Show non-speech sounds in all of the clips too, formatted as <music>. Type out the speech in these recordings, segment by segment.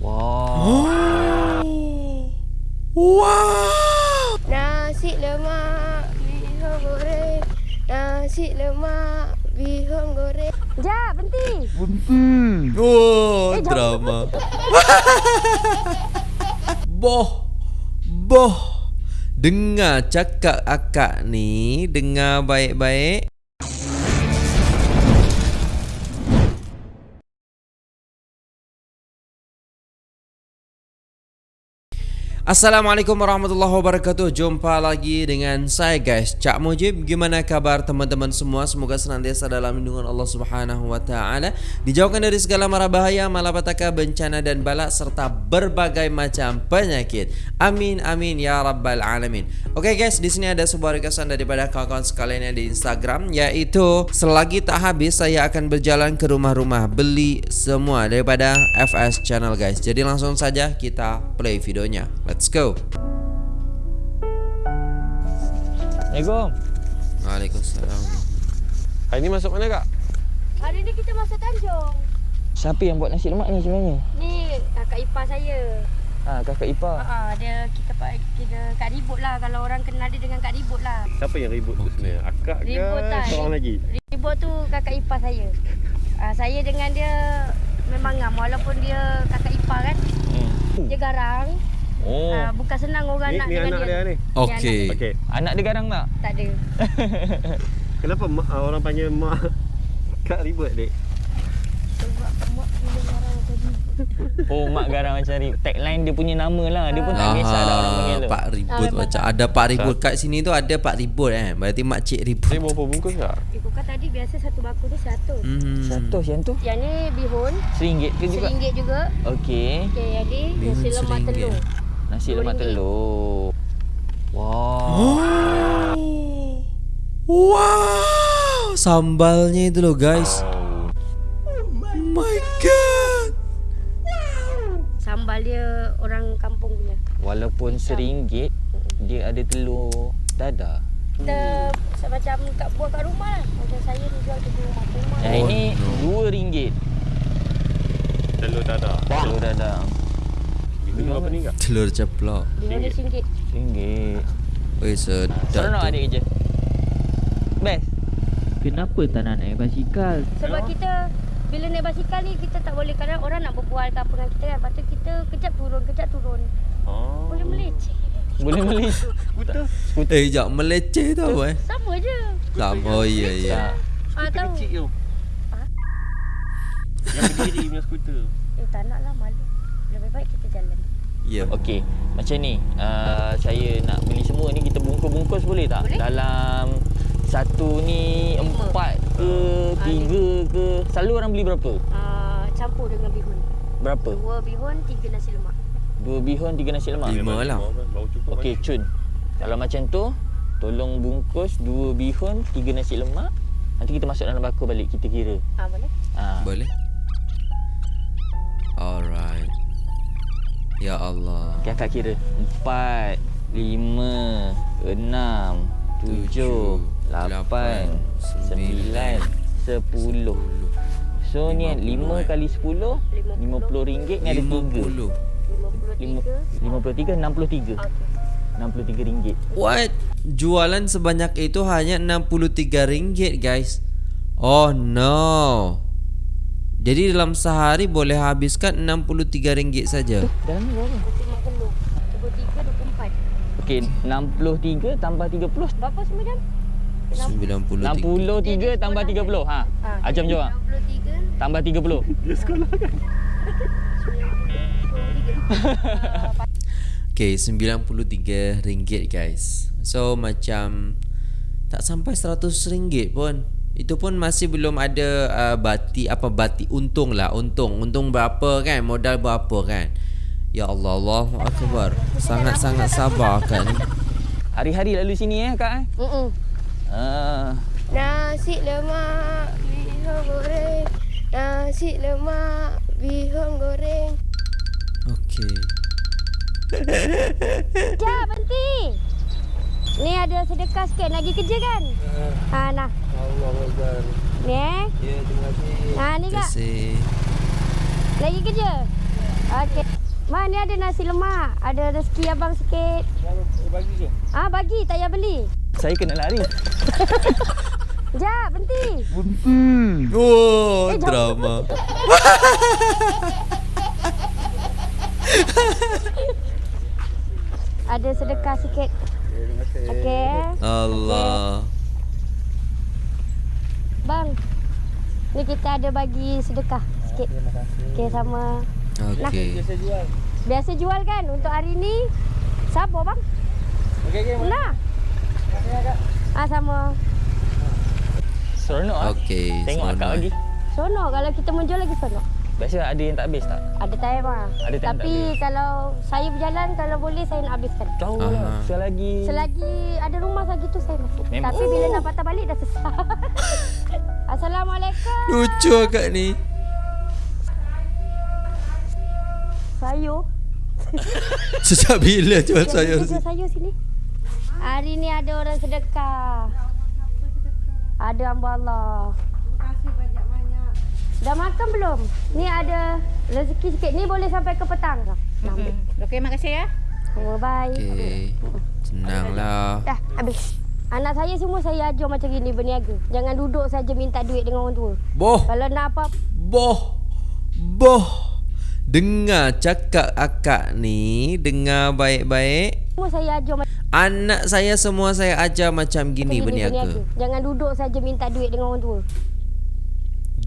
Wah. Wow. Nasi lemak bihun goreng. Nasi lemak bihun goreng. Jap, berhenti. Oh, Eh, drama. <laughs> boh. Boh. Dengar cakap akak ni, dengar baik-baik. Assalamualaikum warahmatullahi wabarakatuh. Jumpa lagi dengan saya guys. Cak Mujib Gimana kabar teman-teman semua? Semoga senantiasa dalam lindungan Allah subhanahu wa ta'ala. Dijauhkan dari segala mara bahaya Malapetaka, bencana dan balak Serta berbagai macam penyakit. Amin amin ya rabbal alamin. Oke guys di sini ada sebuah requestan daripada kawan-kawan sekalian yang di Instagram Yaitu Selagi tak habis saya akan berjalan ke rumah-rumah. Beli semua daripada FS channel guys. Jadi langsung saja kita play videonya Let's go. Assalamualaikum. Waalaikumsalam. Hari ni masuk mana kak? Hari ni kita masuk Tanjung. Siapa yang buat nasi lemak ni sebenarnya? Ni kakak ipar saya. Ha, kakak Ipa. Ha, dia kita kita Kak Ribut lah kalau orang kenal dia dengan Kak Ribut lah. Siapa yang ribut tu sebenarnya? Akak ke Ribut tak? seorang lagi? Ribut tu kakak ipar saya. Ha, saya dengan dia memang ngam walaupun dia kakak ipar kan. Hmm. Dia garang. Oh. Ha, bukan senang orang Ni, nak ni dengan anak dia ni? Okey. Okey. Anak dia garang tak? Tak ada. <laughs> Kenapa mak, ah, orang panggil mak <laughs> kak ribut dek? Sebab mak. Oh, mak garang macam ni. Tagline dia punya nama lah. Dia pun tak kisah dah orang panggil tu. Pak Ribut Ah, macam tak. ada Pak Ribut kat sini tu ada Pak Ribut eh. Berarti mak cik Ribut. Dia berapa bungkus kak? Eh, kau kan tadi biasa satu baku tu seratus. Hmm. Seratus yang tu? Yang ni bihun, Seringgit ke juga? seringgit juga. Okey. Okey, yang ni Bihun nasi lemak telur. Nasi lemak RM2. telur. Wah. Oh. Wow. Sambalnya itu loh guys. Oh my god. Sambal dia orang kampung punya. Walaupun seringgit, dia ada telur dadah. Kita hmm. macam kat buah kat rumah lah. Macam saya ni jual ke rumah rumah. Yang Oh, ini no. dua ringgit. Telur dadah. Telur berapa ni kak? Telur ceplok. Dia ada singgit. Ringgit. Oi sedap. Seronok adik kerja. Best. Kenapa tak nak naik basikal? Sebab kita bila naik basikal ni kita tak boleh kadang orang nak berbual ke apa dengan kita kan. Lepas tu kita kejap turun, kejap turun. Oh. Boleh meleceh. Boleh <laughs> beli. Skuter. Eh jap meleceh tu apa eh? Sama je. Sama oh ya ya. Ah Skuter tahu. kecil tu. Ha? Yang berdiri punya skuter. Eh tak nak lah malu. Lebih baik kita jalan. Ya. Okey, macam ni. Uh, saya nak beli semua ni kita bungkus-bungkus boleh tak? Boleh. Dalam satu ni Lima. empat ke, Ah, tiga ke. Selalu orang beli berapa? Ah campur dengan bihun. Berapa? Dua bihun, tiga nasi lemak. Dua bihun, tiga nasi lemak. Lima lah. Okey? Cun. Kalau macam tu, tolong bungkus dua bihun, tiga nasi lemak. Nanti kita masuk dalam bakul balik kita kira. Ah boleh? Ha. Boleh? Alright. Ya Allah. Akak kira. Empat, lima, enam, tujuh, lapan, sembilan, sepuluh. So ni lima kali sepuluh, lima puluh ringgit ni ada tiga. puluh. Lima, tiga. puluh tiga, enam puluh tiga. Okey. Enam puluh tiga ringgit. What? Jualan sebanyak itu hanya RM63 ringgit, guys. Oh no. Jadi dalam sehari boleh habiskan RM63 ringgit saja. Dalam ni berapa? Telur. Okey, enam puluh tiga tambah tiga puluh. Berapa sembilan? Enam 93. puluh tiga tambah tiga puluh. Ha. Ah, Ajam jawab. Enam puluh tiga. Tambah tiga puluh. Dia sekolah kan? <laughs> Okay, RM93 ringgit guys. So macam tak sampai RM100 pun. Itu pun masih belum ada uh, bati apa bati untung lah, untung. Untung berapa kan? Modal berapa kan? Ya Allah, Allahu akbar. Sangat-sangat sabar kan ni. Hari-hari lalu sini eh kak eh. Mm-mm. Ah. Nasi lemak bihun goreng. Nasi lemak bihun goreng. Okey. Jap, berhenti. Ni ada sedekah sikit. Lagi kerja kan? Ha, nah. Allah Akbar. Ni eh. Ya, terima kasih. Ha, ni Terima kak. kasih. Lagi kerja? Okey. Ma ni ada nasi lemak. Ada rezeki abang sikit. Bagi je. Ah bagi, tak payah beli. Saya kena lari. <laughs> Jap, berhenti. Oh, Eh, drama. <laughs> Ada sedekah sikit. Okey. Allah. Bang. Ni kita ada bagi sedekah sikit. Okey sama. Okey. Saya jual. Biasa jual kan untuk hari ni. Siapa bang? Okey okey. Nah. Ah sama. Seronok ah. Okey. Tengok akak seronok. lagi. Sonok kalau kita menjual lagi sonok. Biasa ada yang tak habis tak? Ada time ah. Ada time tak Tapi habis. kalau saya berjalan kalau boleh saya nak habiskan. Tahu lah. Selagi Selagi ada rumah lagi tu saya masuk. Memang. Tapi bila nak patah balik dah sesat. <laughs> Assalamualaikum. Lucu akak ni. Sayur. <laughs> Sejak bila jual sayur Jual sini? sayur sini. Hari ni ada orang sedekah. Ada hamba Allah. Dah makan belum? Ni ada rezeki sikit. Ni boleh sampai ke petang ambil. Okey, makasih ya. Oh, bye. Okey. Senanglah. Dah, habis. Anak saya semua saya ajar macam gini berniaga. Jangan duduk saja minta duit dengan orang tua. Boh. Kalau nak apa Boh. Boh. Dengar cakap akak ni, dengar baik-baik. semua saya ajar macam Anak saya semua saya ajar macam gini berniaga. Jangan duduk saja minta duit dengan orang tua.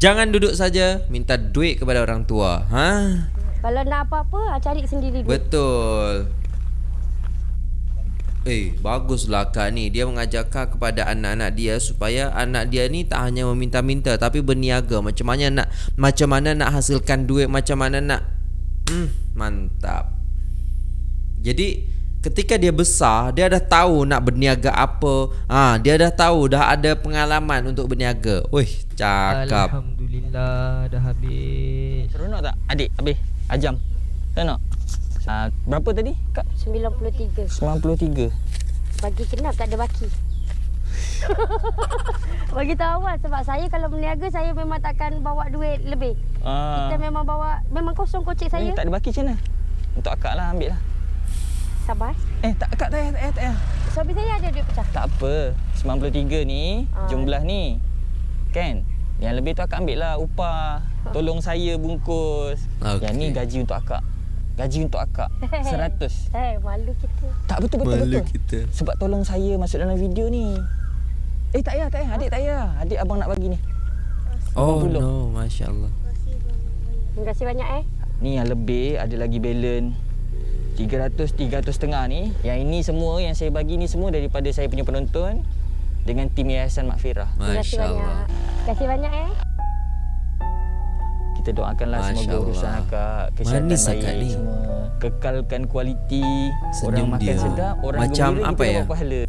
Jangan duduk saja minta duit kepada orang tua. Ha? Kalau nak apa-apa, ah, cari sendiri duit. Betul. Eh, baguslah kak ni. Dia mengajarkan kepada anak-anak dia supaya anak dia ni tak hanya meminta-minta tapi berniaga. Macam mana nak macam mana nak hasilkan duit, macam mana nak hmm, mantap. Jadi ketika dia besar, dia dah tahu nak berniaga apa. Ah, ha, dia dah tahu dah ada pengalaman untuk berniaga. Wih, cakap. Alhamdulillah dah habis. Seronok tak? Adik, habis. Ajam. Seronok? Uh, berapa tadi, Kak? 93. 93. Bagi kenap tak ada baki. <laughs> Bagi tahu awal sebab saya kalau berniaga saya memang takkan bawa duit lebih. Uh, Kita memang bawa memang kosong kocek saya. Eh, tak ada baki macam mana? Untuk akak lah, ambil lah. Sabar. Eh, tak, akak tak payah, tak payah, tak payah. Suami saya ada duit pecah. Tak apa. 93 ni, Ah. jumlah ni. Kan? Yang lebih tu akak ambil lah upah. Tolong saya bungkus. Okey. Yang ni gaji untuk akak. Gaji untuk akak. <laughs> 100. Eh, malu kita. Tak betul betul Malu betul. kita. Sebab tolong saya masuk dalam video ni. Eh tak payah, tak payah. Adik tak payah. Adik abang nak bagi ni. Oh 80. no, masya-Allah. Terima kasih banyak eh. Ni yang lebih ada lagi balance 300 300 setengah ni. Yang ini semua yang saya bagi ni semua daripada saya punya penonton dengan tim Yayasan Makfirah. Terima kasih banyak. Masya-Allah. Terima kasih banyak eh. Kita doakanlah Masya semoga Allah. urusan akak kesihatan Manis baik akak ni. semua. Kekalkan kualiti. Senyum orang makan dia. sedap, orang Macam gembira apa kita ya? dapat pahala.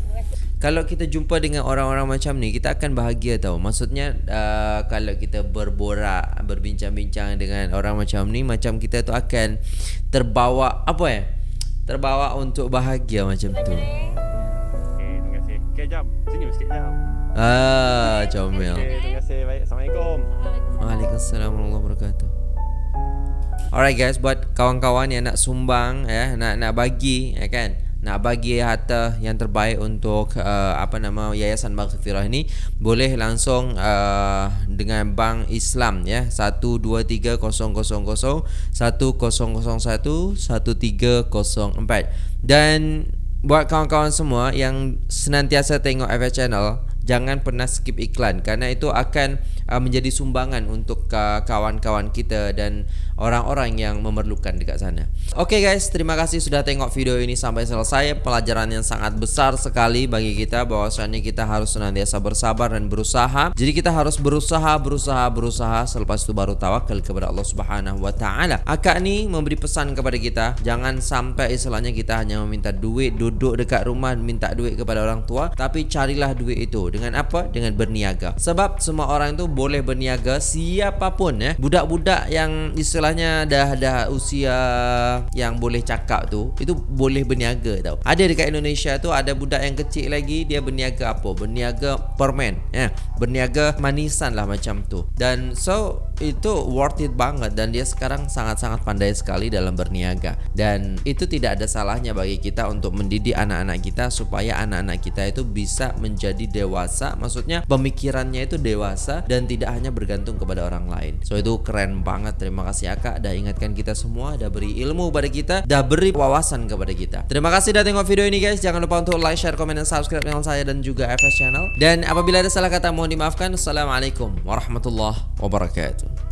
Kalau kita jumpa dengan orang-orang macam ni, kita akan bahagia tau. Maksudnya uh, kalau kita berborak, berbincang-bincang dengan orang macam ni, macam kita tu akan terbawa apa ya? Terbawa untuk bahagia macam tu. Okey, terima kasih. Okey, jam. Senyum sikit jam. Ah, comel. Okey, terima kasih. Baik. Assalamualaikum. Waalaikumsalam warahmatullahi wabarakatuh. Alright guys, buat kawan-kawan yang nak sumbang ya, nak nak bagi ya kan, nak bagi harta yang terbaik untuk uh, apa nama Yayasan Maghfirah ini, boleh langsung uh, dengan Bank Islam ya, 123000 1001 1304 dan buat kawan-kawan semua yang senantiasa tengok FH channel jangan pernah skip iklan. Kerana itu akan uh, menjadi sumbangan untuk uh, kawan-kawan kita dan orang-orang yang memerlukan dekat sana. Okey guys, terima kasih sudah tengok video ini sampai selesai. Pelajaran yang sangat besar sekali bagi kita bahwasanya kita harus senantiasa bersabar dan berusaha. Jadi kita harus berusaha, berusaha, berusaha selepas itu baru tawakal kepada Allah Subhanahu wa taala. Akak ni memberi pesan kepada kita, jangan sampai istilahnya kita hanya meminta duit, duduk dekat rumah minta duit kepada orang tua, tapi carilah duit itu dengan apa? Dengan berniaga. Sebab semua orang itu boleh berniaga siapapun ya. Budak-budak yang istilahnya dah dah usia yang boleh cakap tu itu boleh berniaga tau. Ada dekat Indonesia tu ada budak yang kecil lagi dia berniaga apa? Berniaga permen ya. Berniaga manisan lah macam tu. Dan so itu worth it banget dan dia sekarang sangat-sangat pandai sekali dalam berniaga dan itu tidak ada salahnya bagi kita untuk mendidik anak-anak kita supaya anak-anak kita itu bisa menjadi dewasa maksudnya pemikirannya itu dewasa dan tidak hanya bergantung kepada orang lain so itu keren banget terima kasih akak dah ingatkan kita semua dah beri ilmu kepada kita dah beri wawasan kepada kita. Terima kasih dah tengok video ini guys. Jangan lupa untuk like share komen dan subscribe channel saya dan juga FS channel. Dan apabila ada salah kata mohon dimaafkan. Assalamualaikum warahmatullahi wabarakatuh